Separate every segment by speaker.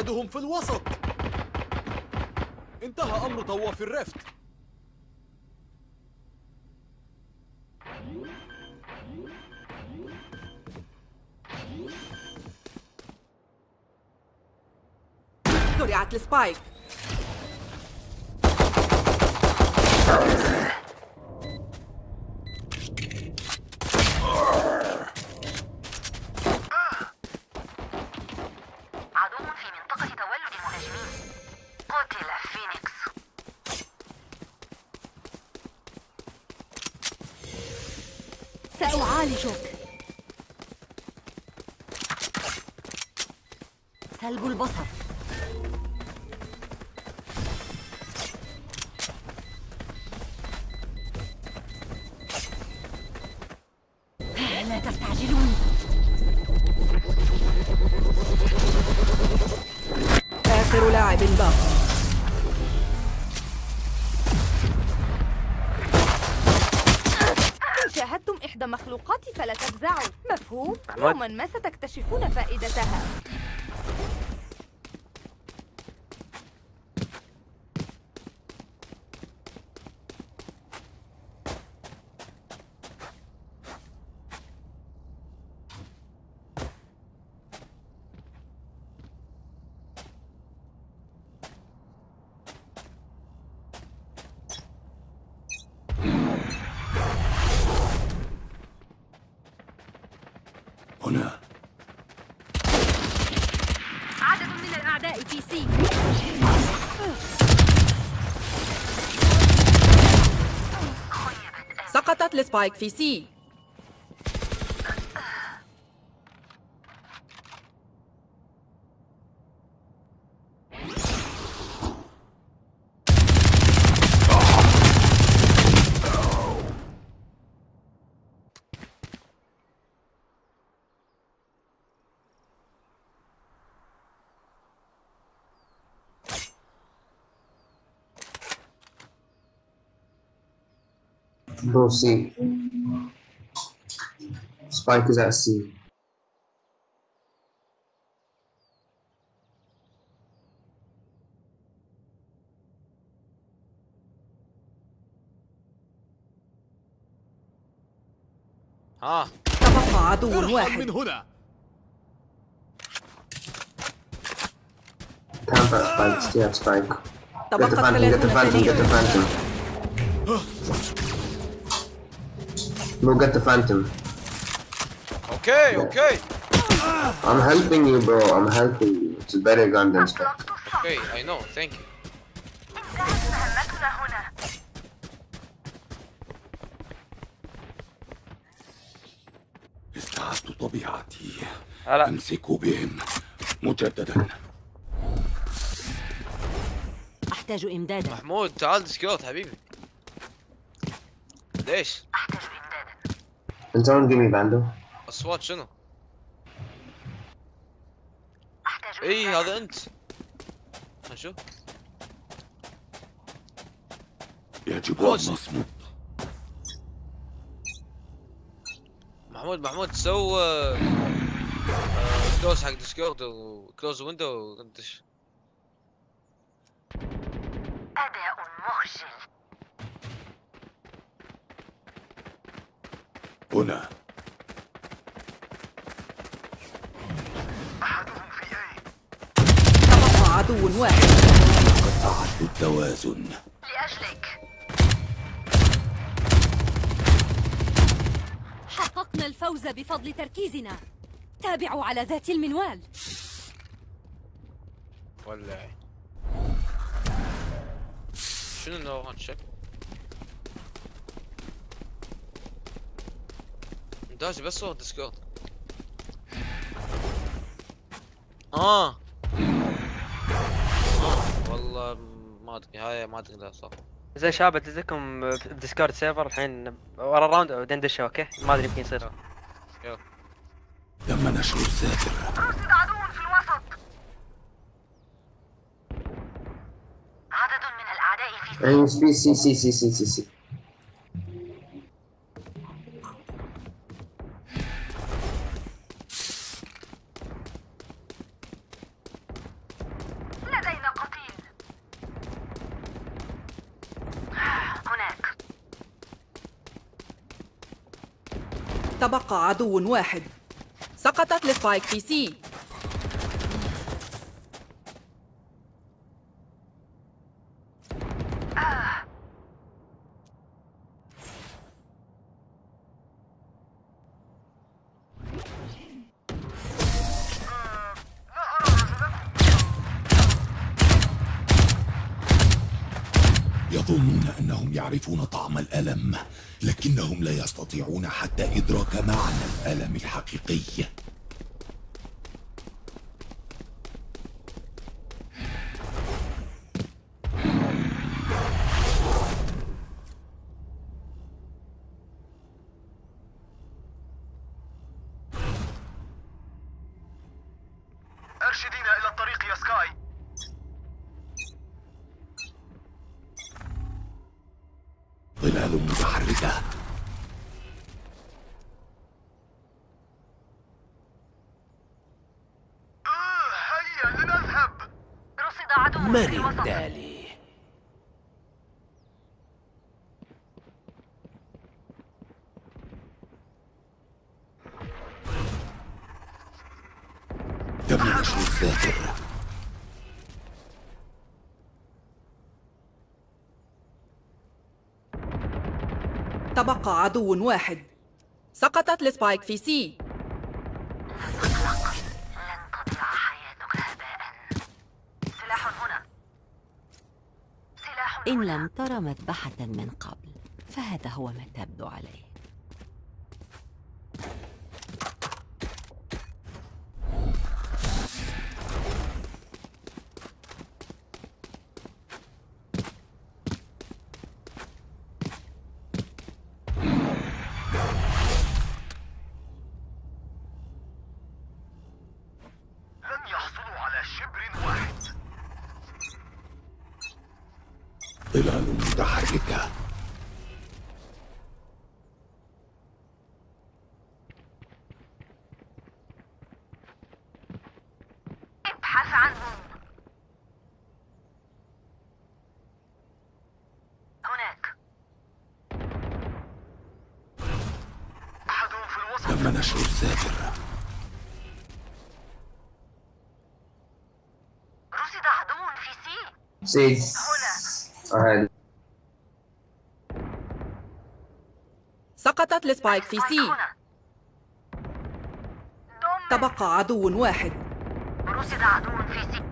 Speaker 1: أحدهم في الوسط. انتهى أمر طواف الرفت
Speaker 2: زرعت السبايك.
Speaker 3: سلب البصر. لا تستعجلون
Speaker 2: آخر لاعب باق
Speaker 4: إن شاهدتم إحدى مخلوقاتي فلا تفزعوا مفهوم؟ يوما ما ستكتشفون فائدتها.
Speaker 1: هنا.
Speaker 3: عدد من الأعداء في سي
Speaker 2: سقطت السبايك في سي
Speaker 5: Bro, C. Spike is at C.
Speaker 6: ها
Speaker 2: تبقى عدو
Speaker 1: ارحل
Speaker 2: واحد
Speaker 1: من هنا
Speaker 5: Camp at Spike, stay at Spike. Get the
Speaker 2: تبقت
Speaker 5: Phantom, get the
Speaker 2: ثلاثون
Speaker 5: Phantom, get the
Speaker 2: ثانية
Speaker 5: Phantom. Bro, get the Phantom.
Speaker 6: أوكي أوكي
Speaker 5: I'm helping you, bro. I'm helping you. It's a better gun than
Speaker 6: نو ثانك يو
Speaker 7: انتهت مهمتنا هنا
Speaker 1: استعدت طبيعتي
Speaker 6: هلا
Speaker 1: أمسك بهم مجددا
Speaker 3: أحتاج إمدادا
Speaker 6: محمود تعال ديسكورد حبيبي ليش؟
Speaker 5: Can someone give me Bando?
Speaker 6: اصوات شنو؟ اي. هذا أنت نشوف
Speaker 1: يجب أن نصمت
Speaker 6: محمود محمود so آه، آه، close حق Discord و close
Speaker 7: window ودش
Speaker 1: هنا.
Speaker 2: تبقى عدو واحد
Speaker 1: قطعت التوازن
Speaker 7: لأجلك.
Speaker 3: حققنا الفوز بفضل تركيزنا. تابعوا على ذات المنوال.
Speaker 6: ولا شنو نو هون داش بس صوت ديسكورد آه آه والله ما أدري هاي ما أدري لا صح
Speaker 8: زي شباب ادزكم ب Discord server الحين ورا ال round بعدين ندشه okay؟ ما أدري يمكن يصير.
Speaker 1: تم نشر الساتر
Speaker 7: رصد عدو في الوسط. عدد من الأعداء في
Speaker 5: Aim speed, C, C, C, C,
Speaker 2: عدو واحد. سقطت السبايك في سي.
Speaker 1: يعرفون طعم الألم لكنهم لا يستطيعون حتى إدراك معنى الألم الحقيقي. ظلال متحركة
Speaker 9: آه هيا لنذهب
Speaker 7: رصد عدو
Speaker 1: من
Speaker 7: في الوسط
Speaker 1: التالي؟ تم نشر الذاكرة
Speaker 2: تبقى عدو واحد. سقطت
Speaker 7: ال spike في C
Speaker 3: إن لم تر مذبحة من قبل فهذا هو ما تبدو عليه
Speaker 9: لن يحصلوا على شبر واحد
Speaker 1: ظلال متحركة.
Speaker 7: ابحث عنهم هناك.
Speaker 9: أحدهم في الوسط.
Speaker 1: تم نشر الذاكرة
Speaker 7: رصد عدو في
Speaker 5: C.
Speaker 7: هنا.
Speaker 2: سقطت ال spike
Speaker 7: في C.
Speaker 2: تبقى عدو واحد.
Speaker 7: رصد عدو في C.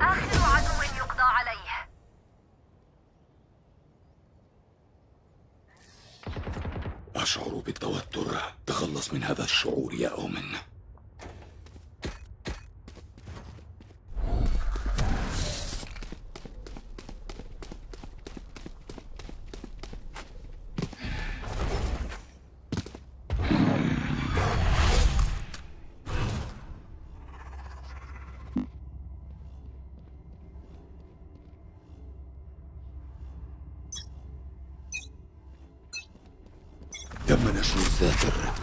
Speaker 7: آخر عدو يقضى عليه.
Speaker 1: أشعر بالتوتر. تخلص من هذا الشعور يا أومن تم نشر الذاكرة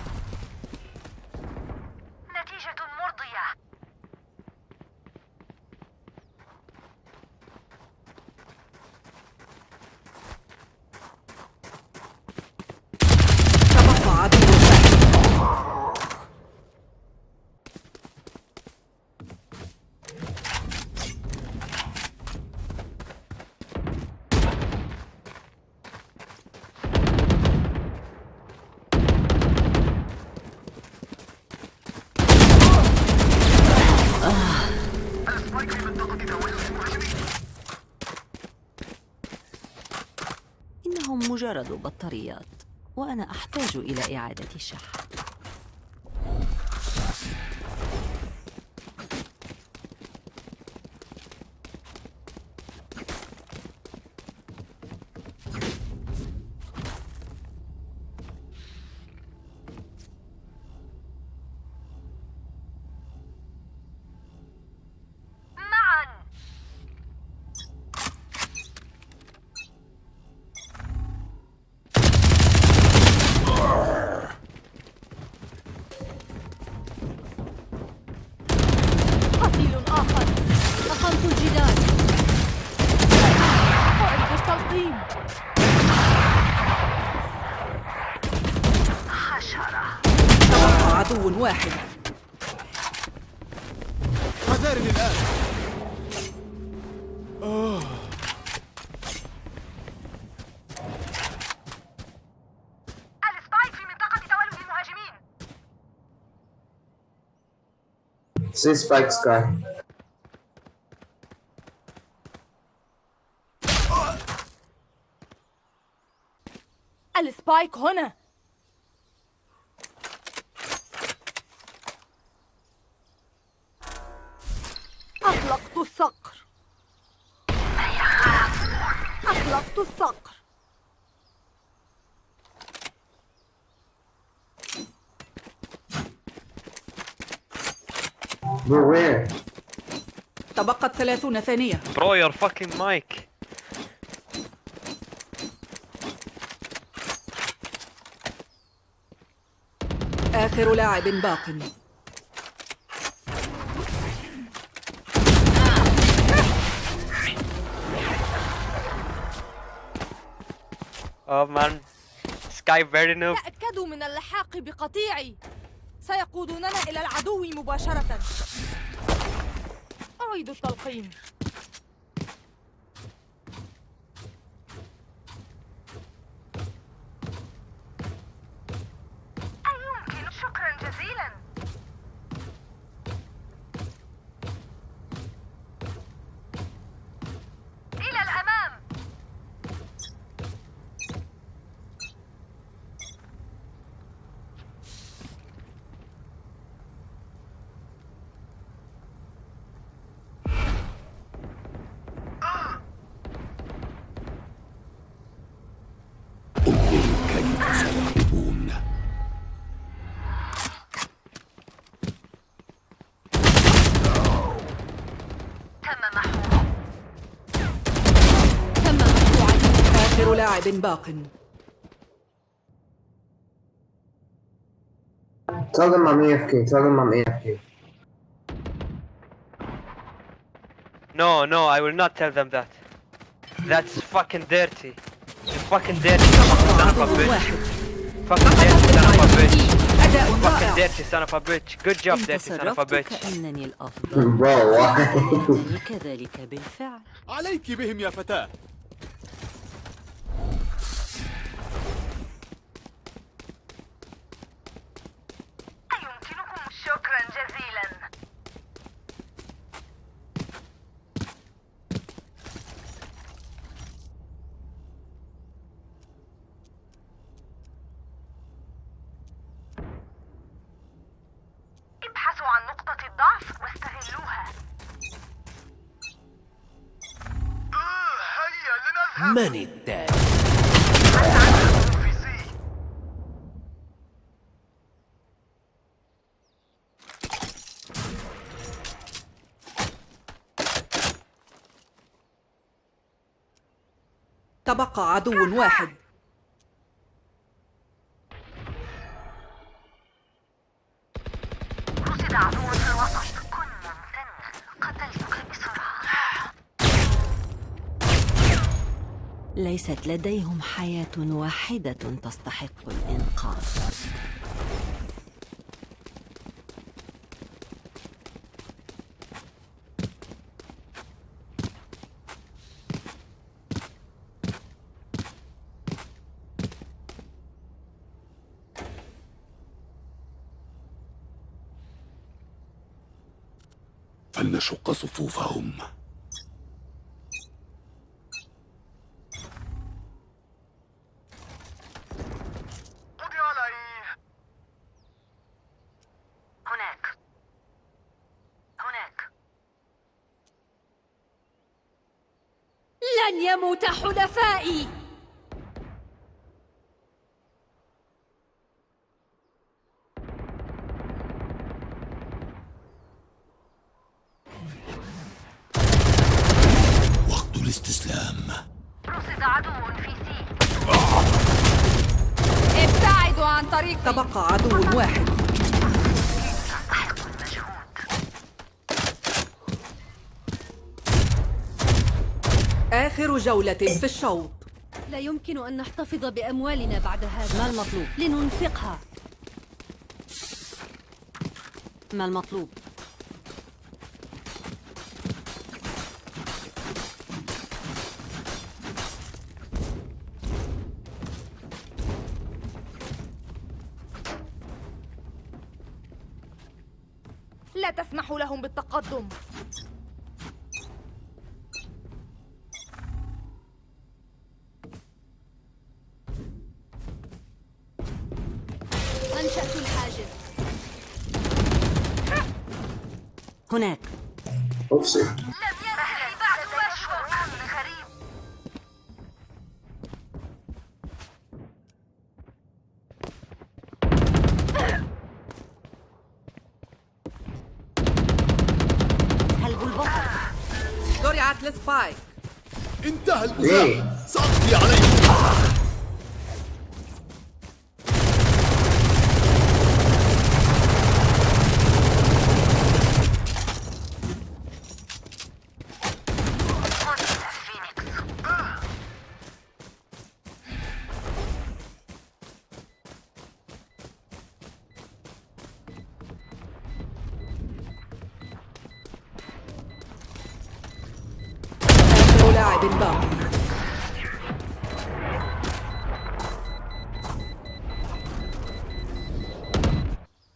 Speaker 7: نتيجة مرضية
Speaker 2: تبقى عدو واحد
Speaker 9: السبايك في منطقة تولد المهاجمين
Speaker 3: إنهم مجرد بطاريات وأنا أحتاج إلى إعادة الشحن
Speaker 7: معا مباشرة
Speaker 2: تبقى عدو واحد.
Speaker 1: حذرني الآن
Speaker 7: السبايك في منطقة تولد المهاجمين
Speaker 5: See spike sky.
Speaker 4: السبايك هنا أطلقت الصقر أطلقت الصقر
Speaker 2: تبقت ثلاثون ثانية.
Speaker 8: bro your fucking mic
Speaker 2: آخر لاعب باق.
Speaker 8: oh man Skye very noob
Speaker 4: تأكدوا من اللحاق بقطيعي. سيقودوننا إلى العدو مباشرة. أعيد التلقين
Speaker 2: لاعب باق
Speaker 5: Tell them I'm AFK. Tell them I'm AFK.
Speaker 8: No, no, I will not tell them that. That's fucking dirty. You fucking dirty son of a bitch. Fucking dirty son of a bitch. Fucking dirty son of a bitch. Good job, dirty son of a bitch.
Speaker 10: كأنني الأفضل
Speaker 5: Bro, why?
Speaker 10: يعني كذلك بالفعل
Speaker 1: عليك بهم يا فتاة
Speaker 7: يمكنكم شكرا جزيلا ابحثوا عن نقطة الضعف واستغلوها
Speaker 9: هيا لنذهب
Speaker 1: من
Speaker 9: سي
Speaker 2: تبقى عدو واحد.
Speaker 10: ليست لديهم حياة واحدة تستحق الإنقاذ.
Speaker 1: فلنشق صفوفهم.
Speaker 2: تبقى عدو واحد آخر جولة في الشوط
Speaker 3: لا يمكن أن نحتفظ بأموالنا بعد هذا
Speaker 10: ما المطلوب؟
Speaker 3: لننفقها
Speaker 10: ما المطلوب؟
Speaker 4: تسمحوا لهم بالتقدم.
Speaker 3: أنشأت الحاجز.
Speaker 10: هناك.
Speaker 2: زرعت لسبايك
Speaker 1: انتهى
Speaker 5: ليه؟
Speaker 1: البزاق سأقضي عليهم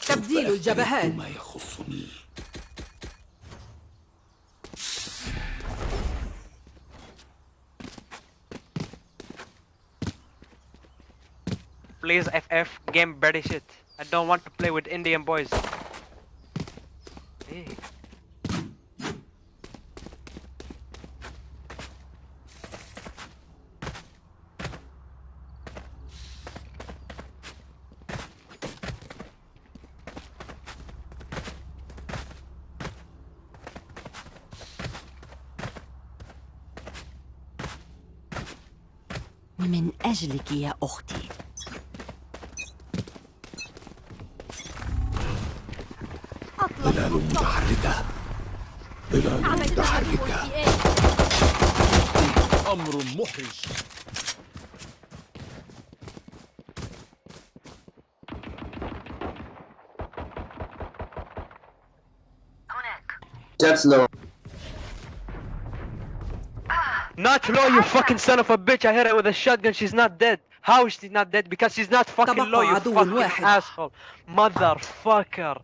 Speaker 2: تبديل الجبهات
Speaker 1: ما يخصني
Speaker 8: Please FF game very shit. I don't want to play with Indian boys. Hey.
Speaker 10: من أجلك يا أختي
Speaker 1: ظلال متحركة ظلال متحركة أمر محرج
Speaker 7: هناك
Speaker 8: Not low, you fucking son of a bitch. I hit her with a shotgun. She's not dead. How is she not dead? Because she's not fucking
Speaker 2: تبقى
Speaker 8: low, you
Speaker 2: عدو
Speaker 8: fucking
Speaker 2: واحد.
Speaker 8: asshole. Motherfucker.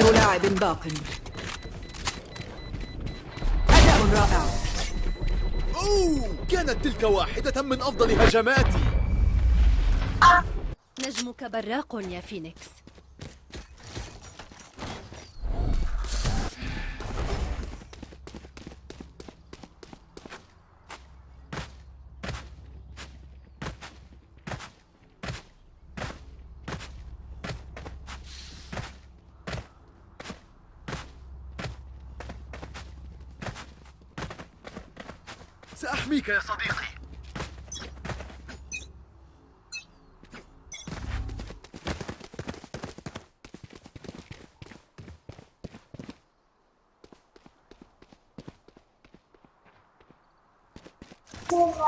Speaker 2: آخر لاعب باق. أداء رائع.
Speaker 1: أوه كانت تلك واحدة من أفضل هجماتي.
Speaker 3: نجمك براق يا فينيكس.
Speaker 9: سأحميك يا صديقي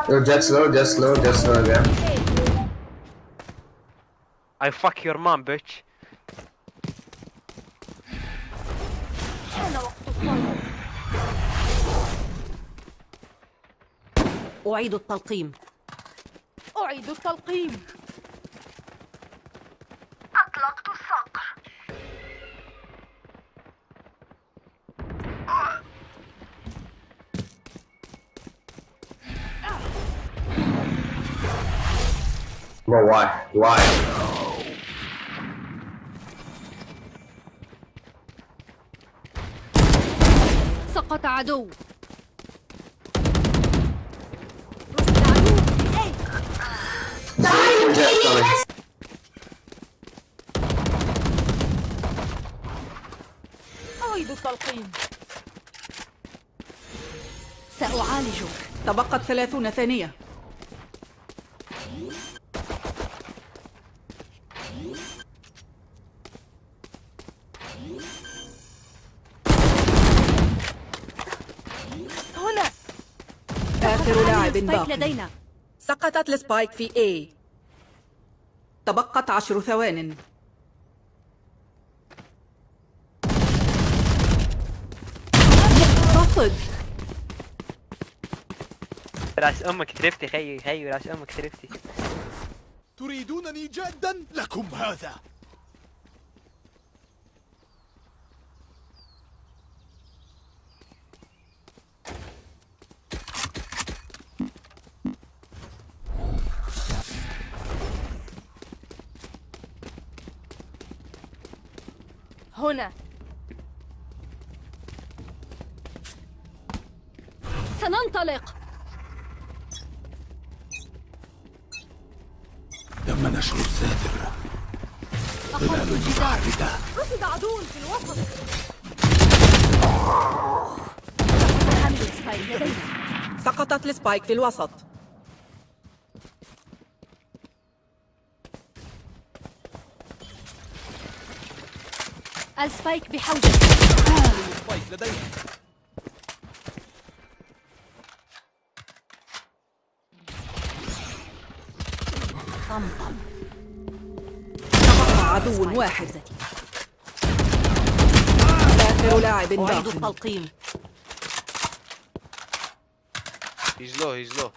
Speaker 5: Yo, Jet's low, Jet's low, Jet's low again.
Speaker 8: I fuck your mom, bitch.
Speaker 10: أعيد التلقيم
Speaker 4: أعيد التلقيم
Speaker 7: أطلقت الصقر
Speaker 5: Bro, why? Why?
Speaker 3: سقط عدو
Speaker 5: jet coming.
Speaker 4: أعيد التلقيم.
Speaker 3: سأعالجك.
Speaker 2: تبقت ثلاثون ثانية.
Speaker 4: هنا.
Speaker 2: آخر لاعب
Speaker 3: سبايك
Speaker 2: باق
Speaker 3: لدينا.
Speaker 2: سقطت السبايك في A. تبقت عشر ثوان. رصد
Speaker 8: راس أمك ترفتي خيي خيي راس أمك ترفتي
Speaker 1: تريدونني جادا؟ لكم هذا.
Speaker 4: هنا.
Speaker 3: سننطلق.
Speaker 1: تم نشر الساتر
Speaker 3: أخذت
Speaker 1: ظلال متحركة
Speaker 4: رصد عدو في الوسط.
Speaker 2: سقطت السبايك في الوسط.
Speaker 3: ال spike بحوزة
Speaker 1: spike لدينا
Speaker 2: تبقى عدو واحد آخر لاعب
Speaker 10: أعيد
Speaker 2: باق
Speaker 10: التلقيم
Speaker 6: He's low, he's low.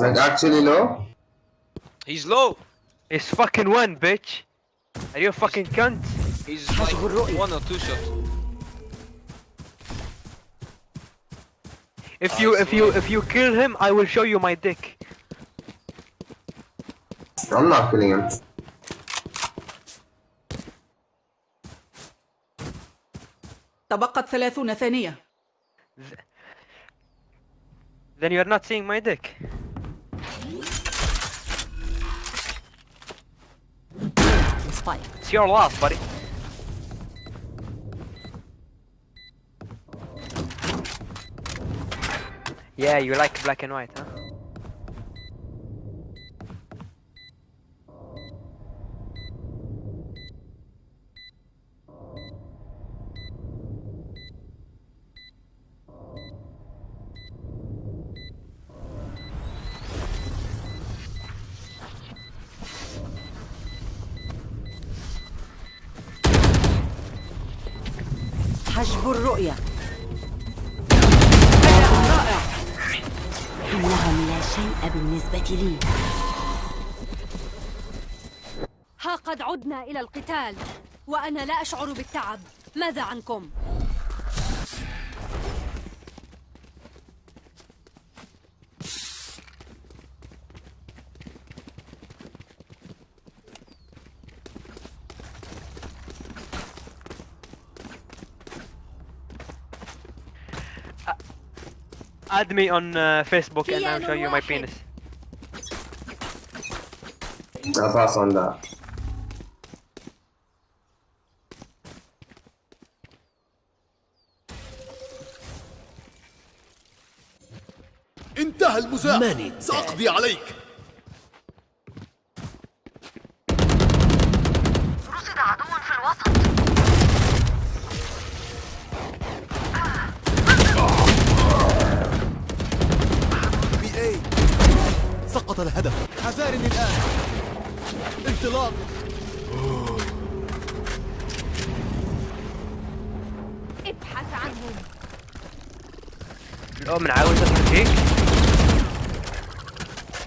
Speaker 5: Like actually low?
Speaker 6: He's low!
Speaker 8: It's fucking one bitch Are you a fucking cunt?
Speaker 6: He's like one or two shots.
Speaker 8: If you if you if you kill him I will show you my dick
Speaker 5: I'm not killing him.
Speaker 2: تبقت ثلاثون ثانية
Speaker 8: Then you're not seeing my dick
Speaker 10: fight.
Speaker 8: It's your loss, buddy. Yeah, you like black and white, huh?
Speaker 3: القتال وأنا لا أشعر بالتعب ماذا عنكم؟
Speaker 8: Add me on uh, Facebook and I'll show you my penis
Speaker 5: I'll pass on that.
Speaker 1: المزاح سأقضي عليك.
Speaker 7: رصد عدو في الوسط.
Speaker 1: بي اي سقط الهدف. حذارني الآن. انطلاق
Speaker 4: ابحث عنهم.
Speaker 8: الأم من عاوز أفرجيك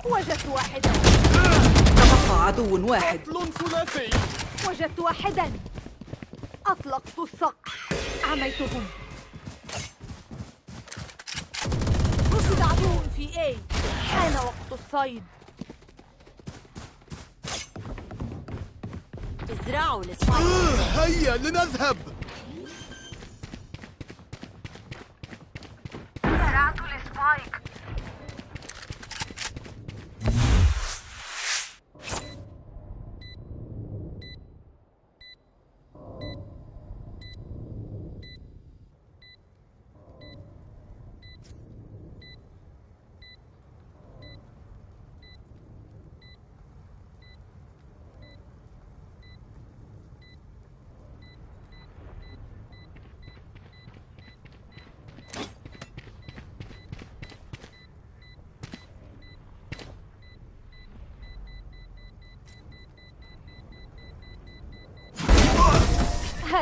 Speaker 4: وجدت واحدا.
Speaker 2: تبقى عدو واحد.
Speaker 1: قتل ثلاثي.
Speaker 4: وجدت واحدا. أطلقت الصقع عميتهم رصد عدو في A. حان وقت الصيد.
Speaker 10: ازرعوا السبايك
Speaker 1: هيا لنذهب.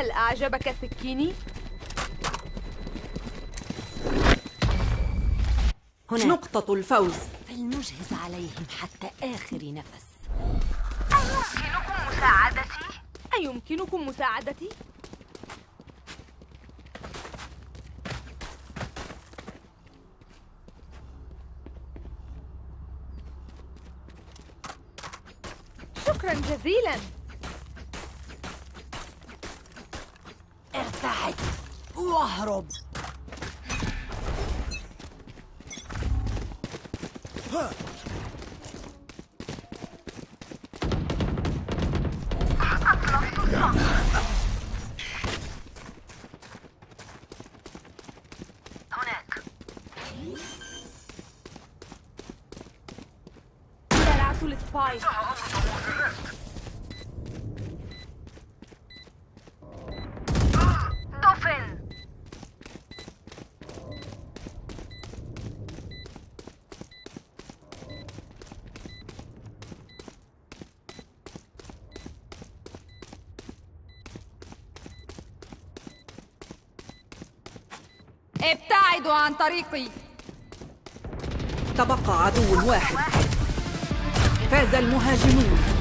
Speaker 4: هل أعجبك سكيني؟
Speaker 10: هناك
Speaker 2: نقطة الفوز
Speaker 10: فلنجهز عليهم حتى آخر نفس
Speaker 7: أيمكنكم مساعدتي؟
Speaker 4: أيمكنكم مساعدتي؟ شكرا جزيلا
Speaker 10: واهرب.
Speaker 7: هناك
Speaker 4: زرعت السبايك
Speaker 7: دفن
Speaker 4: ابتعدوا عن طريقي.
Speaker 2: تبقى عدو واحد. فاز المهاجمون.